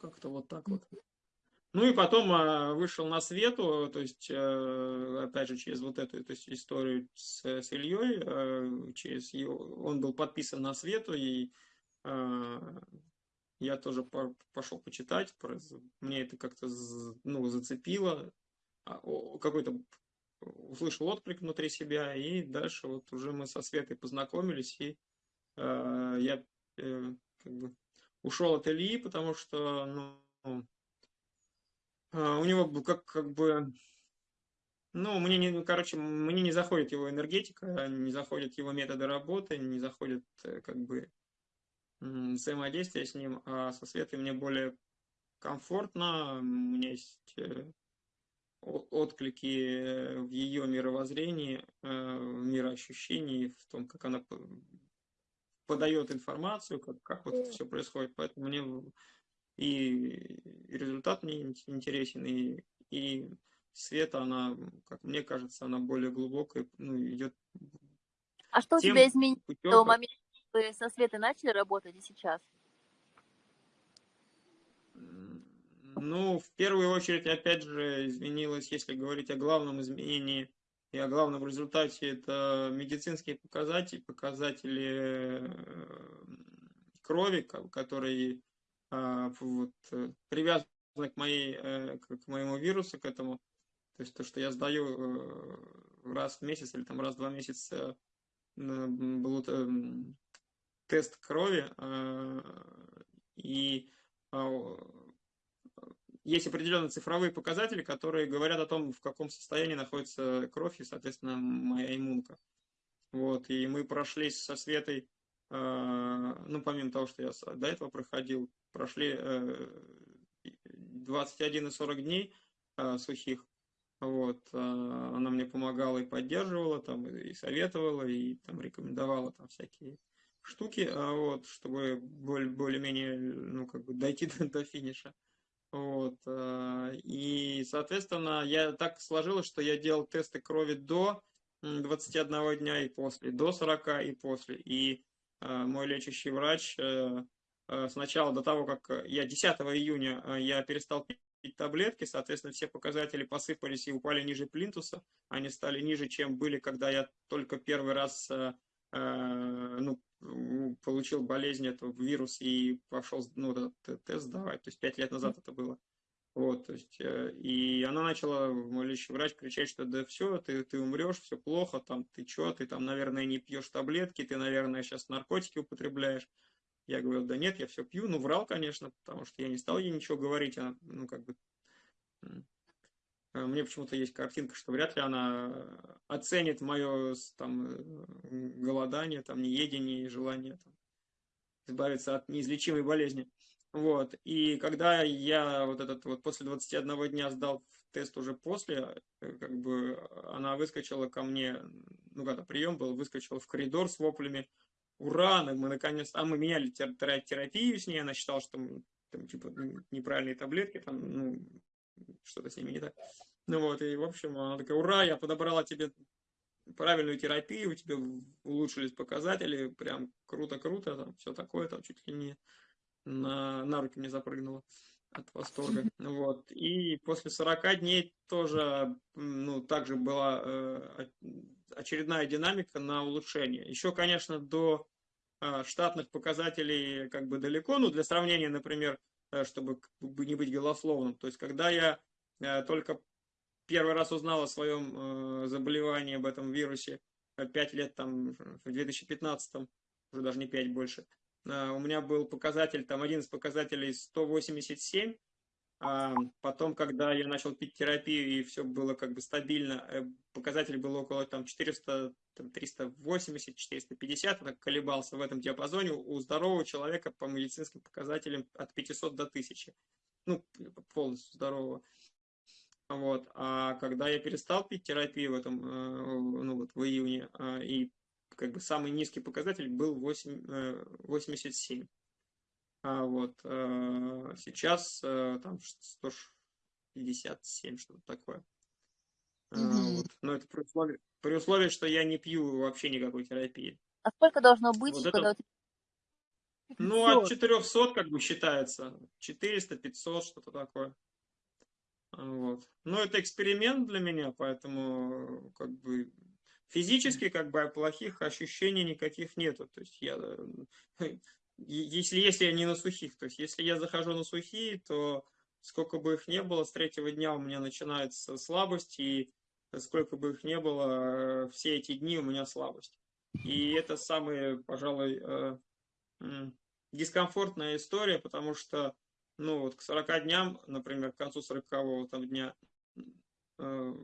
как-то вот так вот. Ну и потом а, вышел на свету, то есть, а, опять же, через вот эту то есть, историю с, с Ильей, а, через его, он был подписан на свету, и а, я тоже по, пошел почитать, мне это как-то ну, зацепило, а, какой-то услышал отклик внутри себя, и дальше вот уже мы со Светой познакомились, и э, я э, как бы ушел от Ильи, потому что ну, э, у него как, как бы, ну, мне не, ну, короче, мне не заходит его энергетика, не заходят его методы работы, не заходит э, как бы взаимодействие с ним, а со Светой мне более комфортно, у меня есть э, отклики в ее мировоззрении, э, в мироощущении, в том, как она подает информацию, как, как вот это все происходит. Поэтому мне и результат мне интересен, и, и Света, она, как мне кажется, она более глубокая, ну, идет... А что у тебя изменилось с того момента, вы со Светой начали работать и сейчас? Ну, в первую очередь, опять же, изменилось, если говорить о главном изменении и о главном результате, это медицинские показатели, показатели э, крови, которые а, вот, привязаны к, моей, э, к моему вирусу, к этому. То есть то, что я сдаю э, раз в месяц или там раз в два месяца был тест крови, и а, есть определенные цифровые показатели, которые говорят о том, в каком состоянии находится кровь и, соответственно, моя иммунка. Вот, и мы прошли со Светой, э, ну, помимо того, что я до этого проходил, прошли э, 21 и 40 дней э, сухих. Вот, э, она мне помогала и поддерживала, там, и советовала, и там рекомендовала там всякие штуки, э, вот, чтобы более-менее, ну, как бы дойти до, до финиша. Вот. Э, и, соответственно, я так сложилось, что я делал тесты крови до 21 дня и после, до 40 и после. И э, мой лечащий врач э, сначала до того, как я 10 июня я перестал пить таблетки, соответственно, все показатели посыпались и упали ниже плинтуса. Они стали ниже, чем были, когда я только первый раз ну, получил болезнь, этого вирус и пошел ну, этот тест сдавать. То есть пять лет назад это было. Вот, то есть, э, и она начала, мой врач, кричать, что да все, ты, ты умрешь, все плохо, там, ты что, ты там, наверное, не пьешь таблетки, ты, наверное, сейчас наркотики употребляешь. Я говорю, да нет, я все пью. Ну, врал, конечно, потому что я не стал ей ничего говорить. Она, ну, как бы, Э, мне почему-то есть картинка, что вряд ли она оценит мое там, э, голодание, там, неедение и желание там, избавиться от неизлечимой болезни. Вот. И когда я вот этот вот после 21 дня сдал тест уже после, э, как бы она выскочила ко мне, ну когда прием был, выскочила в коридор с воплями, ура, мы наконец, а мы меняли терапию с ней, она считала, что там, типа, неправильные таблетки, там, ну, что-то с ними не так. Ну вот, и в общем, она такая, ура, я подобрала тебе правильную терапию, у тебя улучшились показатели, прям круто-круто, там все такое, там чуть ли не на, на руки мне запрыгнуло от восторга. Вот. И после 40 дней тоже, ну, также была э, очередная динамика на улучшение. Еще, конечно, до э, штатных показателей как бы далеко, ну, для сравнения, например, чтобы не быть голословным. То есть, когда я э, только первый раз узнал о своем э, заболевании, об этом вирусе, 5 лет там, в 2015, уже даже не 5 больше, у меня был показатель, там один из показателей 187, а потом, когда я начал пить терапию и все было как бы стабильно, э, показатель был около там 400, там, 380, 450, так колебался в этом диапазоне. У здорового человека по медицинским показателям от 500 до 1000. Ну, полностью здорового. Вот. А когда я перестал пить терапию в этом, э, ну вот в июне, э, и как бы самый низкий показатель был 8, 87. А вот э, сейчас э, там 157, что-то такое. Угу. Вот. Но это при условии, при условии, что я не пью вообще никакой терапии. А сколько должно быть, вот когда это... Ну, от 400 как бы считается. 400, 500, что-то такое. Вот. Но это эксперимент для меня, поэтому как бы физически как бы плохих ощущений никаких нету. То есть я, если, если я не на сухих, то есть если я захожу на сухие, то сколько бы их не было, с третьего дня у меня начинается слабость, и сколько бы их не было, все эти дни у меня слабость. И это самая, пожалуй, э, дискомфортная история, потому что, ну, вот к 40 дням, например, к концу 40 там дня, э,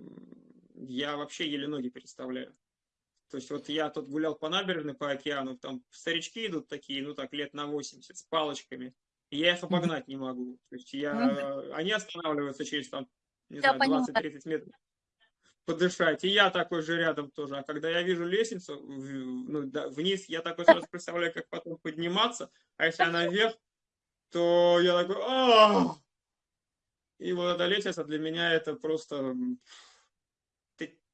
я вообще еле ноги переставляю. То есть вот я тут гулял по набережной, по океану, там старички идут такие, ну так, лет на 80, с палочками, и я их обогнать не могу. То есть я, они останавливаются через там, не знаю, 20-30 метров подышать. И я такой же рядом тоже. А когда я вижу лестницу ну, да, вниз, я такой сразу представляю, как потом подниматься. А если она вверх, то я такой... Ах! И вот эта лестница для меня это просто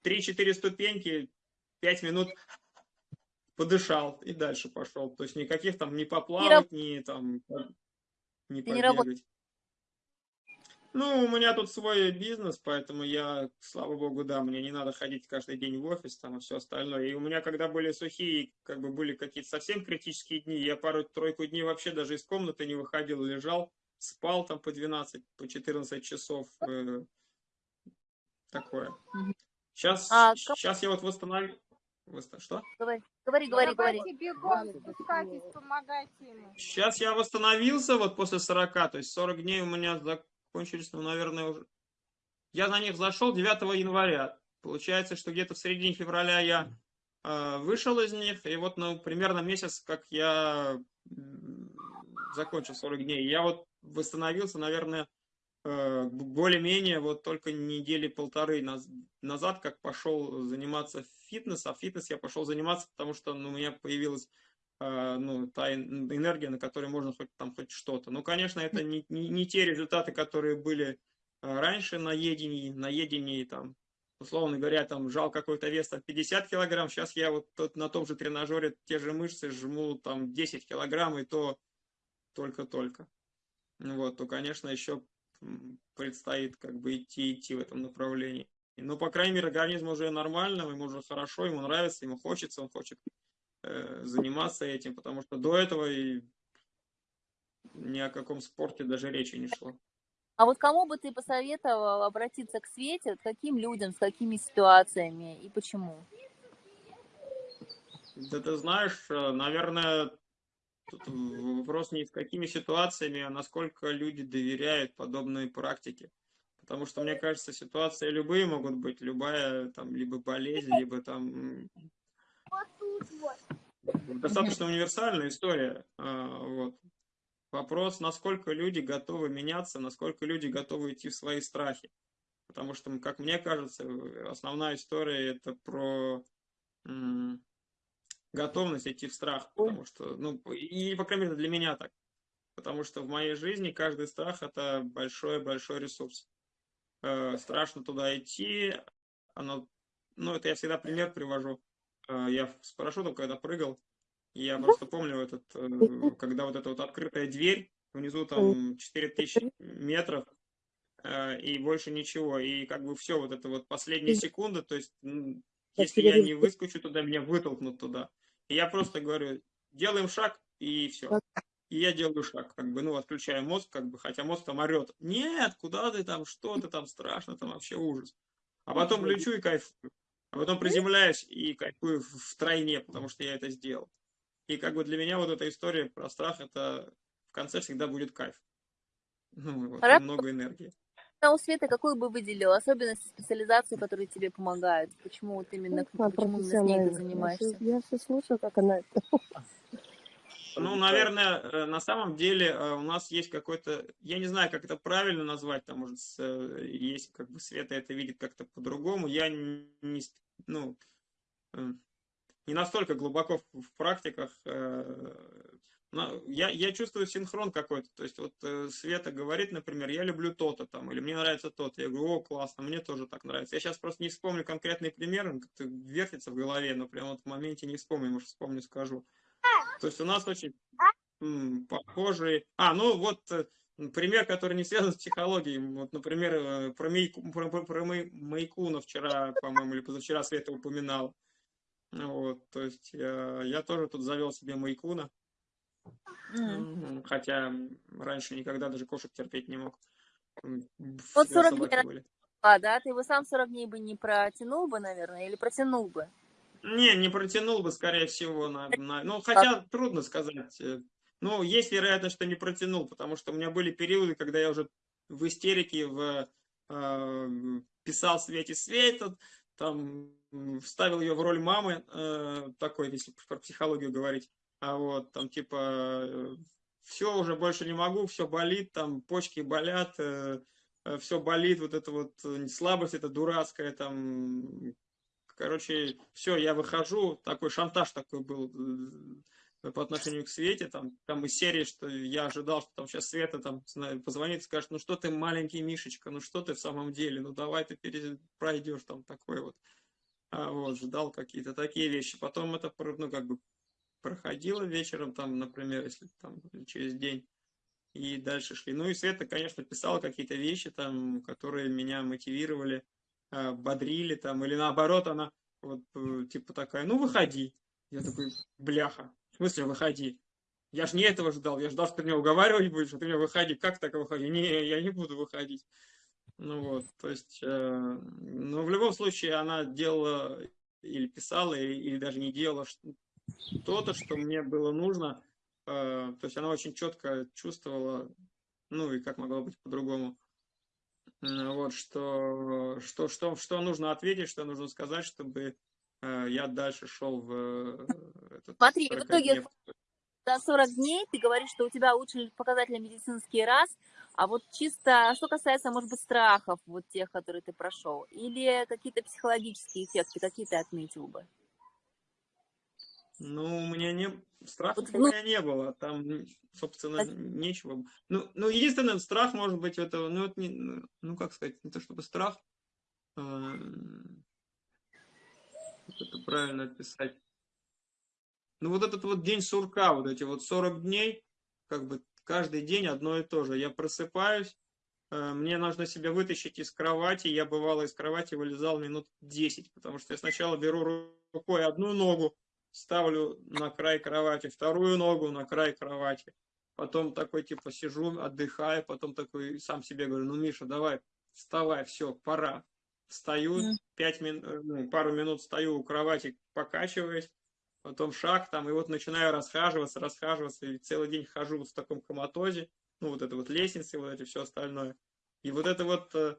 3-4 ступеньки, 5 минут подышал и дальше пошел. То есть никаких там не поплавать, ни там не побегать. Ну, у меня тут свой бизнес, поэтому я, слава богу, да, мне не надо ходить каждый день в офис там и все остальное. И у меня, когда были сухие, как бы были какие-то совсем критические дни, я пару-тройку дней вообще даже из комнаты не выходил, лежал, спал там по 12, по 14 часов. Э, такое. Сейчас, а, сейчас я вот восстановил. Что? Говори, говори, говори. говори. Сейчас я восстановился вот после 40, то есть 40 дней у меня кончились, ну, наверное, уже... Я на них зашел 9 января. Получается, что где-то в середине февраля я э, вышел из них, и вот, ну, примерно месяц, как я закончил 40 дней. Я вот восстановился, наверное, более-менее вот только недели полторы назад, как пошел заниматься фитнесом. А фитнес я пошел заниматься, потому что ну, у меня появилась а, ну, та энергия, на которой можно хоть там хоть что-то. Ну, конечно, это не, не, не те результаты, которые были а, раньше на едении, на едении там, условно говоря, там жал какой-то вес там 50 килограмм, сейчас я вот тот, на том же тренажере те же мышцы жму там 10 килограмм, и то только-только. Вот, то, конечно, еще предстоит как бы идти, идти в этом направлении. Но, по крайней мере, организм уже нормально, ему уже хорошо, ему нравится, ему хочется, он хочет Э, заниматься этим, потому что до этого и ни о каком спорте даже речи не шло. А вот кому бы ты посоветовал обратиться к Свете, каким людям, с какими ситуациями и почему? Да ты знаешь, э, наверное, тут вопрос не с какими ситуациями, а насколько люди доверяют подобной практике. Потому что, мне кажется, ситуации любые могут быть, любая там либо болезнь, либо там Достаточно универсальная история. А, вот. Вопрос, насколько люди готовы меняться, насколько люди готовы идти в свои страхи. Потому что, как мне кажется, основная история это про готовность идти в страх. Потому что, ну, и, по крайней мере, для меня так. Потому что в моей жизни каждый страх это большой-большой ресурс. Э, страшно туда идти. Оно, ну, это я всегда пример привожу а, я с парашютом когда прыгал, я просто помню этот, э, когда вот эта вот открытая дверь, внизу там 4000 метров, э, и больше ничего. И как бы все, вот это вот последняя секунда, то есть если я не выскочу туда, меня вытолкнут туда. И я просто говорю, делаем шаг, и все. И я делаю шаг, как бы, ну, отключаю мозг, как бы, хотя мозг там орет. Нет, куда ты там, что ты там, страшно, там вообще ужас. А потом лечу и кайфую. А потом приземляюсь и кайфую в тройне, потому что я это сделал. И как бы для меня вот эта история про страх, это в конце всегда будет кайф. Ну, вот, много энергии. А у Светы какую бы выделил особенности специализации, которые тебе помогают? Почему вот именно, ну, почему именно с ней ты занимаешься? Я все слушаю, как она это ну, наверное, э, на самом деле э, у нас есть какой-то, я не знаю, как это правильно назвать, там, может, э, есть, как бы, Света это видит как-то по-другому. Я не, ну, не настолько глубоко в, в практиках. Я, я чувствую синхрон какой-то. То есть, вот Света говорит, например, я люблю то-то там, или мне нравится то-то. Я говорю, о, классно, мне тоже так нравится. Я сейчас просто не вспомню конкретный пример, он как-то вертится в голове, но прямо вот в моменте не вспомню, может, вспомню, скажу. То есть у нас очень, похожие. А, ну вот э, пример, который не связан с психологией. Вот, например, э, про, Мейку, про, про, про Майкуна вчера, по-моему, или позавчера Света упоминал. Вот, то есть я, я тоже тут завел себе Майкуна. Mm. Хотя раньше никогда даже кошек терпеть не мог. Вот 40 дней были. А, да? Ты его сам 40 дней бы не протянул бы, наверное, или протянул бы? Не, не протянул бы, скорее всего. На, на... Ну, хотя а... трудно сказать. Э, ну, есть вероятность, что не протянул, потому что у меня были периоды, когда я уже в истерике в, э, писал Свете Свет, там вставил ее в роль мамы, э, такой, если про психологию говорить. А вот, там, типа, э, все, уже больше не могу, все болит, там, почки болят, э, Э, все болит, вот это вот слабость, это дурацкая, там, короче, все, я выхожу, такой шантаж такой был по отношению к Свете, там, там из серии, что я ожидал, что там сейчас Света там позвонит скажет, ну что ты маленький Мишечка, ну что ты в самом деле, ну давай ты пройдешь там такой вот. А, вот, ждал какие-то такие вещи. Потом это, ну, как бы проходило вечером, там, например, если там через день и дальше шли. Ну и Света, конечно, писала какие-то вещи там, которые меня мотивировали, а, бодрили там, или наоборот, она вот э, типа такая, ну выходи. Я такой, бляха, в смысле выходи? Я же не этого ждал, я ждал, что ты меня уговаривать будешь, а ты меня выходи. Как так выходи? Не, я не буду выходить. Ну вот, то есть, э, ну в любом случае она делала или писала, или, или даже не делала что-то, что мне было нужно, Э, то есть она очень четко чувствовала, ну и как могло быть по-другому, вот, что, что, что, что нужно ответить, что нужно сказать, чтобы э, я дальше шел в э, этот Смотри, в итоге за 40 дней ты говоришь, что у тебя улучшили показатели медицинский раз, а вот чисто, что касается, может быть, страхов, вот тех, которые ты прошел, или какие-то психологические эффекты, какие ты отметил бы? Ну, у меня не... Страхов у меня не было, там, собственно, нечего. Ну, ну, единственный страх, может быть, это, ну, это не, ну, ну, как сказать, не то чтобы страх, а, это правильно описать. Ну, вот этот вот день сурка, вот эти вот 40 дней, как бы каждый день одно и то же. Я просыпаюсь, э, мне нужно себя вытащить из кровати, я бывало из кровати вылезал минут 10, потому что я сначала беру рукой одну ногу, ставлю на край кровати, вторую ногу на край кровати. Потом такой, типа, сижу, отдыхаю, потом такой сам себе говорю, ну, Миша, давай, вставай, все, пора. Встаю, mm. пять мин, э, ну, пару минут стою у кровати, покачиваюсь, потом шаг там, и вот начинаю расхаживаться, расхаживаться, и целый день хожу вот в таком коматозе, ну, вот это вот лестницы, вот эти все остальное. И вот это вот э,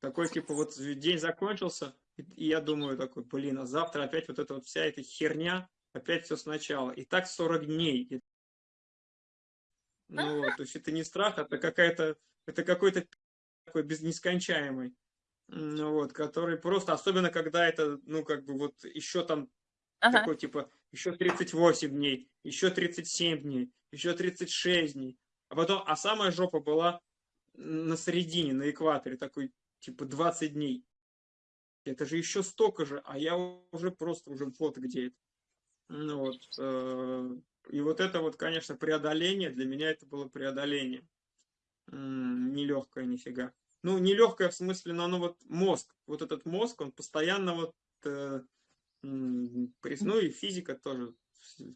такой, типа, вот день закончился, и я думаю такой, блин, а завтра опять вот эта вот вся эта херня, опять все сначала. И так 40 дней. Ну вот, то есть это не страх, это какая-то, это какой-то такой без нескончаемый. Ну вот, который просто, особенно когда это, ну как бы вот еще там ага. такой типа, еще 38 дней, еще 37 дней, еще 36 дней. А потом, а самая жопа была на середине, на экваторе, такой типа 20 дней это же еще столько же, а я уже просто уже вот где это. Ну, вот, э, и вот это вот, конечно, преодоление, для меня это было преодоление. Нелегкое нифига. Ну, нелегкое в смысле, но оно вот мозг, вот этот мозг, он постоянно вот, э, ну и физика тоже,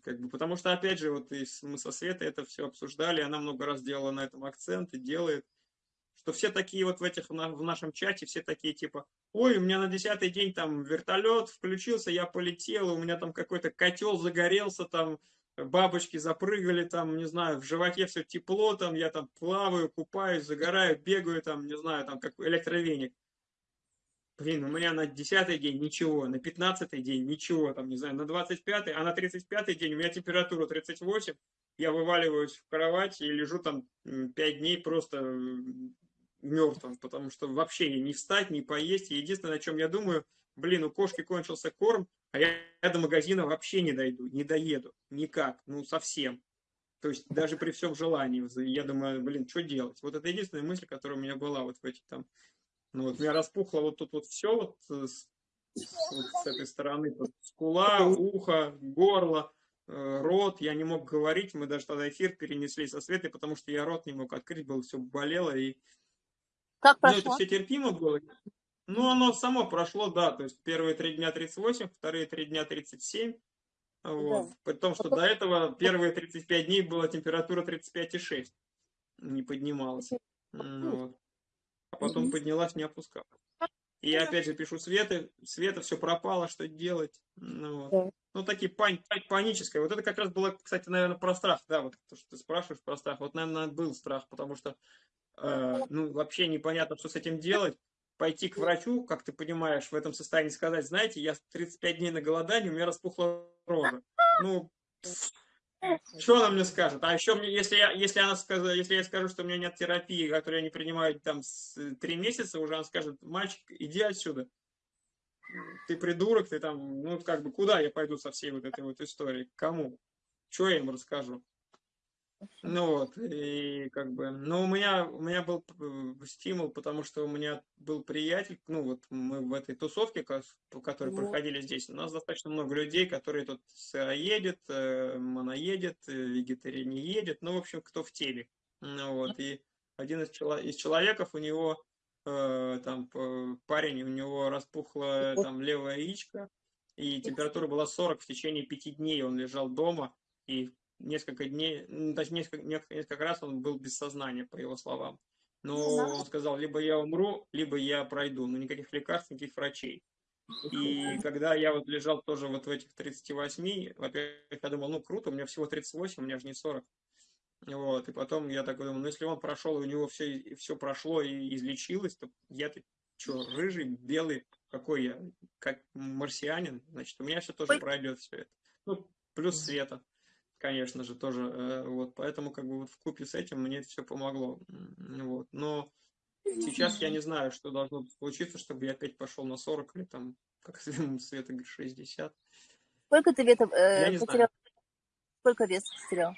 как бы, потому что, опять же, вот мы со Светой это все обсуждали, она много раз делала на этом акцент и делает, что все такие вот в этих в нашем чате, все такие типа, ой, у меня на десятый день там вертолет включился, я полетел, у меня там какой-то котел загорелся, там бабочки запрыгали, там, не знаю, в животе все тепло, там, я там плаваю, купаюсь, загораю, бегаю, там, не знаю, там, как электровеник. Блин, у меня на десятый день ничего, на пятнадцатый день ничего, там, не знаю, на двадцать пятый, а на тридцать пятый день у меня температура 38, я вываливаюсь в кровать и лежу там пять дней просто мертвым, потому что вообще не встать, не поесть. И единственное, о чем я думаю, блин, у кошки кончился корм, а я, я до магазина вообще не дойду, не доеду, никак, ну совсем. То есть даже при всем желании, я думаю, блин, что делать? Вот это единственная мысль, которая у меня была вот в этих там, ну вот у меня распухло вот тут вот все вот с, вот с этой стороны, вот, скула, ухо, горло, э, рот, я не мог говорить, мы даже тогда эфир перенесли со Светой, потому что я рот не мог открыть, было все болело, и Как ну, прошло? это все терпимо было. Ну, оно само прошло, да, то есть первые три дня 38, вторые три дня 37, вот. Да. При том, что до этого первые 35 дней была температура 35,6, не поднималась. Вот. А потом поднялась, не опускалась. И я опять же пишу Света, Света, все пропало, что делать? Ну, вот. Да. ну такие пани- паническое. Вот это как раз было, кстати, наверное, про страх, да, вот то, что ты спрашиваешь про страх. Вот, наверное, был страх, потому что, ну, вообще непонятно, что с этим делать. Пойти к врачу, как ты понимаешь, в этом состоянии сказать, знаете, я 35 дней на голодании, у меня распухла рожа. Ну, что она мне скажет? А еще мне, если я, если она скажет, если я скажу, что у меня нет терапии, которую я не принимаю там с три месяца, уже она скажет, мальчик, иди отсюда. Ты придурок, ты там, ну как бы куда я пойду со всей вот этой вот историей? Кому? Что я им расскажу? Ну вот, и как бы, ну у меня, у меня был э, стимул, потому что у меня был приятель, ну вот мы в этой тусовке, ко- по которой Ну. проходили здесь, у нас достаточно много людей, которые тут сыроедет, э, моноедет, э, вегетарианеедет, ну в общем, кто в теле. Ну вот, и один из, чело- из человеков, у него э, там парень, у него распухла там левая яичко, и температура была 40 в течение пяти дней, он лежал дома, и несколько дней, ну, точнее, несколько, несколько, раз он был без сознания, по его словам. Но он сказал, либо я умру, либо я пройду. Но никаких лекарств, никаких врачей. И когда я вот лежал тоже вот в этих 38, во-первых, я думал, ну круто, у меня всего 38, у меня же не 40. Вот, и потом я такой думаю, ну если он прошел, и у него все, все прошло и излечилось, то я-то что, рыжий, белый, какой я, как марсианин, значит, у меня все тоже Ой. пройдет все это. Ну, плюс света конечно же, тоже. э, Вот, поэтому как бы вот в купе с этим мне все помогло. Вот. Но сейчас я не знаю, что должно случиться, чтобы я опять пошел на 40 или там, как Света говорит, 60. Сколько ты Я э, не потерял? Сколько веса потерял?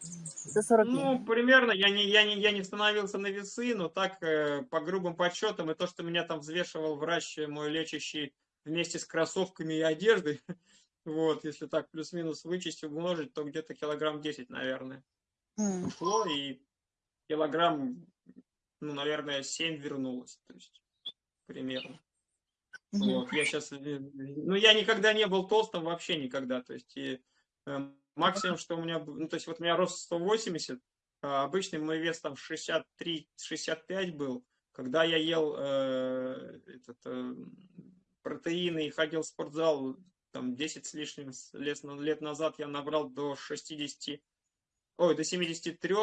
За 40 дней. Ну, примерно, я не, я, не, я не становился на весы, но так, э, по грубым подсчетам, и то, что меня там взвешивал врач э, мой лечащий вместе с кроссовками и одеждой, вот, если так плюс-минус вычесть, умножить, то где-то килограмм 10, наверное. М. ушло, и килограмм, ну, наверное, 7 вернулось, то есть примерно. Мгм. Вот, я сейчас, ну, я никогда не был толстым, вообще никогда, то есть и, э, максимум, что у меня, ну, то есть вот у меня рост 180, а обычный мой вес там 63-65 был, когда я ел э, этот, э, протеины и ходил в спортзал, там 10 с лишним лет, лет назад я набрал до 60, ой, до 73,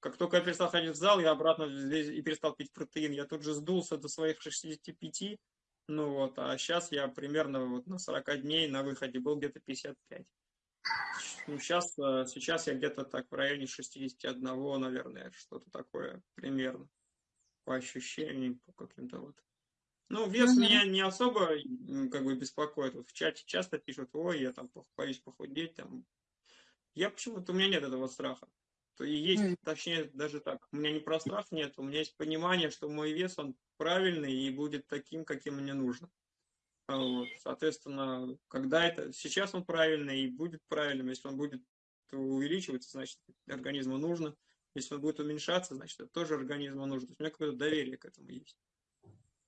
как только я перестал ходить в зал, я обратно и перестал пить протеин. Я тут же сдулся до своих 65. Ну вот, а сейчас я примерно вот на 40 дней на выходе был где-то 55. Ну, сейчас, сейчас я где-то так в районе 61, наверное, что-то такое примерно. По ощущениям, по каким-то вот. Ну, вес Мгм. меня не особо как бы беспокоит. Вот в чате часто пишут, ой, я там боюсь похудеть. Там. Я почему-то, у меня нет этого страха. То и есть, М. точнее, даже так. У меня не про страх нет, у меня есть понимание, что мой вес, он правильный и будет таким, каким мне нужно. А Вот. Соответственно, когда это... Сейчас он правильный и будет правильным. Если он будет увеличиваться, значит, организму нужно. Если он будет уменьшаться, значит, это тоже организму нужно. То есть у меня какое-то доверие к этому есть.